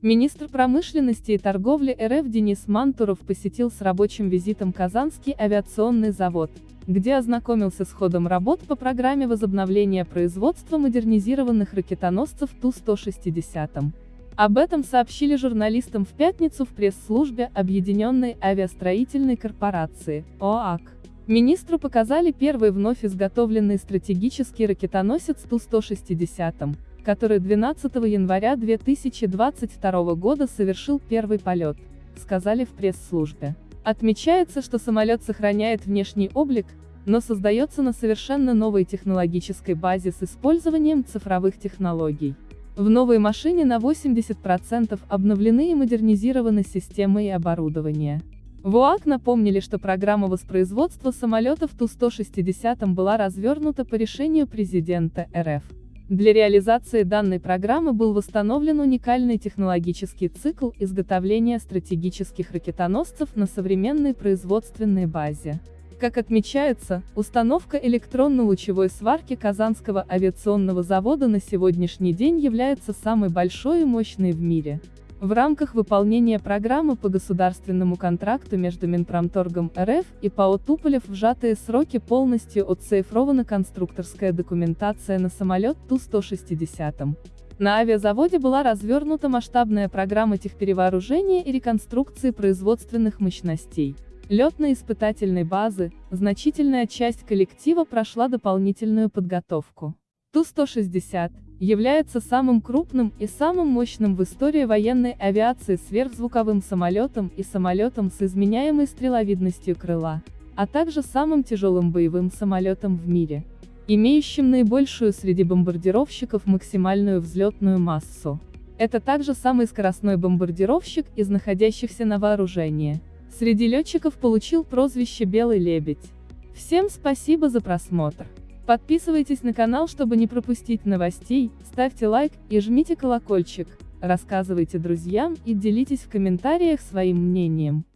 Министр промышленности и торговли РФ Денис Мантуров посетил с рабочим визитом Казанский авиационный завод, где ознакомился с ходом работ по программе возобновления производства модернизированных ракетоносцев Ту-160. Об этом сообщили журналистам в пятницу в пресс-службе Объединенной авиастроительной корпорации, ОАК. Министру показали первый вновь изготовленный стратегический ракетоносец Ту-160, который 12 января 2022 года совершил первый полет, сказали в пресс-службе. Отмечается, что самолет сохраняет внешний облик, но создается на совершенно новой технологической базе с использованием цифровых технологий. В новой машине на 80% обновлены и модернизированы системы и оборудование. В УАК напомнили, что программа воспроизводства самолетов Ту-160 была развернута по решению президента РФ. Для реализации данной программы был восстановлен уникальный технологический цикл изготовления стратегических ракетоносцев на современной производственной базе. Как отмечается, установка электронно-лучевой сварки Казанского авиационного завода на сегодняшний день является самой большой и мощной в мире. В рамках выполнения программы по государственному контракту между Минпромторгом РФ и ПАО Туполев в сжатые сроки полностью отцифрована конструкторская документация на самолет Ту-160. На авиазаводе была развернута масштабная программа техперевооружения и реконструкции производственных мощностей. Летно-испытательной базы, значительная часть коллектива прошла дополнительную подготовку. Ту-160 является самым крупным и самым мощным в истории военной авиации сверхзвуковым самолетом и самолетом с изменяемой стреловидностью крыла, а также самым тяжелым боевым самолетом в мире, имеющим наибольшую среди бомбардировщиков максимальную взлетную массу. Это также самый скоростной бомбардировщик из находящихся на вооружении. Среди летчиков получил прозвище «Белый лебедь». Всем спасибо за просмотр. Подписывайтесь на канал, чтобы не пропустить новостей, ставьте лайк и жмите колокольчик, рассказывайте друзьям и делитесь в комментариях своим мнением.